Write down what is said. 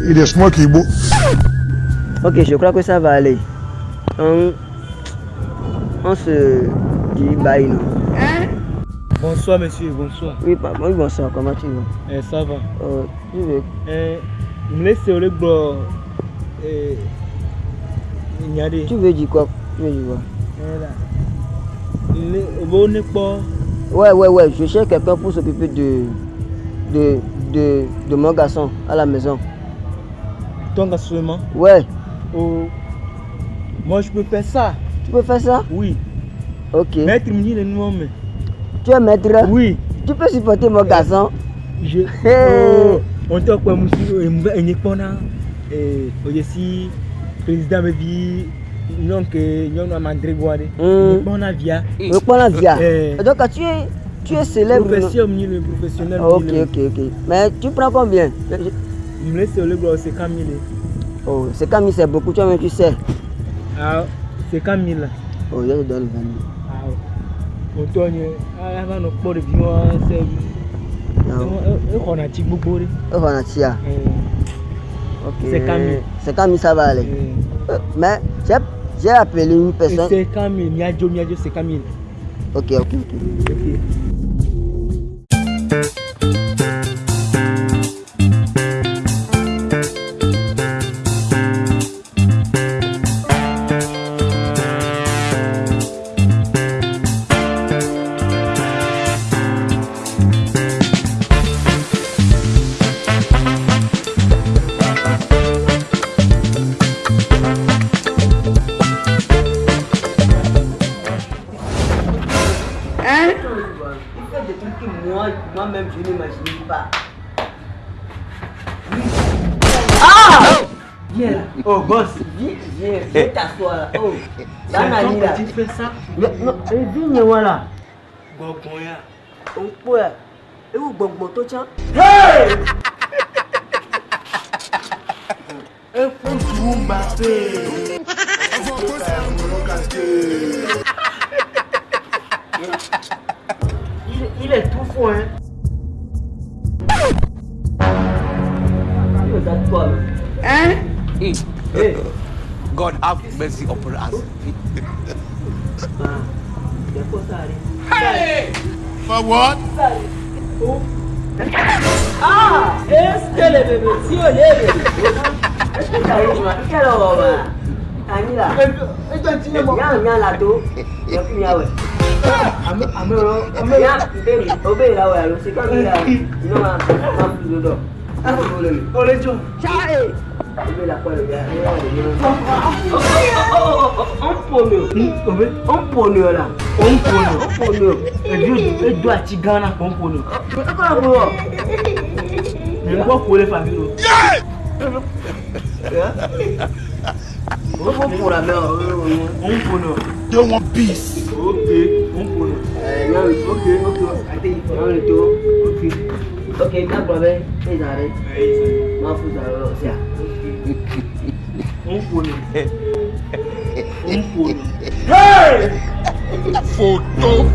Il est smart, Kibo. Ok, je crois que ça va aller. On, on se dit bye, non Bonsoir monsieur, bonsoir. Oui, papa, oui, bonsoir, comment tu vas Eh, ça va. euh, Tu veux Eh, me. Eh, nyade. Tu veux dire quoi Tu veux dire quoi Eh. Le. Ouais, ouais, ouais, je cherche quelqu'un pour s'occuper de, de, de, de mon garçon à la maison. Ton gars seulement. Ouais, Oh. Moi je peux faire ça. tu peux faire ça? Oui. Ok. Maître me dit le nom mais. Tu es maître? Oui. Tu peux supporter mon garçon? Je. Oh. On te quoi monsieur? Et pas na. Eh, aussi président me dit non que non na mandre guade. Hmm. Ni pas na via. Prends la via. Eh. Donc, tu es, tu es célèbre. le professionnel. me Ok, le- ok, ok. Mais tu prends combien? Me laisse gbo c'est Camille. Oh, c'est comme c'est beaucoup, toi même tu sais. Ah, c'est Camille. Oh, je te donne 20 000. Ah, Antonio, ah, Non. exɔna tsi gbogbo ɖe. Oh, on a. Ok. C'est. C'est Camille, ça va aller. Euh, Mais j'ai appelé une personne. C'est Camille, miadzo miadzo c'est Camille. Ok, ok, ok. Ok. Hein moi-même, je n'imagine pas. Ah Viens là. Oh, boss. Viens, viens, viens t'asseoir là. Oh, là. tu fais ça? Non, eh, viens, voilà. Gbọ̀ngbọ̀n ya. On peut. Et où bon to tiens? Hey! Il est tout fou hein. Tu regardes toi là. Hein? Eh, God have mercy upon us. ah, il y a quoi ça arrive For what? Ah Est-ce que le bébé, si on est bébé Est-ce que ça arrive ma Quelle horreur là Ani là Et toi tu Y'a un y'a là tout Y'a plus y'a ouais Y'a bébé, obé là ouais alors c'est comme il a Il n'a pas plus vous voulez On les joue. Obé là quoi le gars On pone On pone là On pone. On pone Et doit ati Ghana qu'on pone. C'est quoi la boulot Mais quoi pour les familles? On pour la mer On pone. They want peace. Ok, on pone. Ok, ok. On le tour. Ok. Ok, bien problème. Et j'arrête. Ma fou ça alors c'est On pone. On pone. Photo.